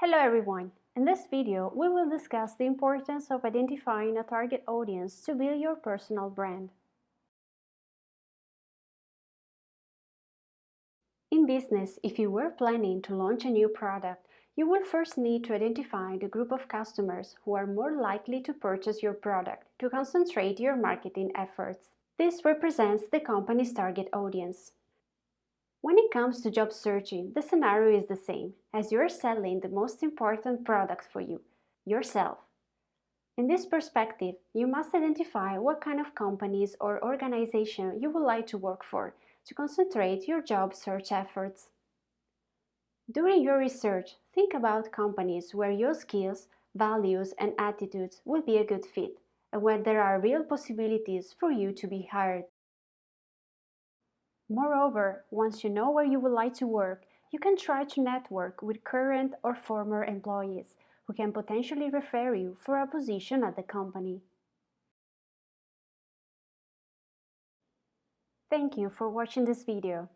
Hello everyone! In this video, we will discuss the importance of identifying a target audience to build your personal brand. In business, if you were planning to launch a new product, you will first need to identify the group of customers who are more likely to purchase your product to concentrate your marketing efforts. This represents the company's target audience. When it comes to job searching, the scenario is the same, as you're selling the most important product for you, yourself. In this perspective, you must identify what kind of companies or organization you would like to work for to concentrate your job search efforts. During your research, think about companies where your skills, values and attitudes will be a good fit and where there are real possibilities for you to be hired. Moreover, once you know where you would like to work, you can try to network with current or former employees who can potentially refer you for a position at the company. Thank you for watching this video.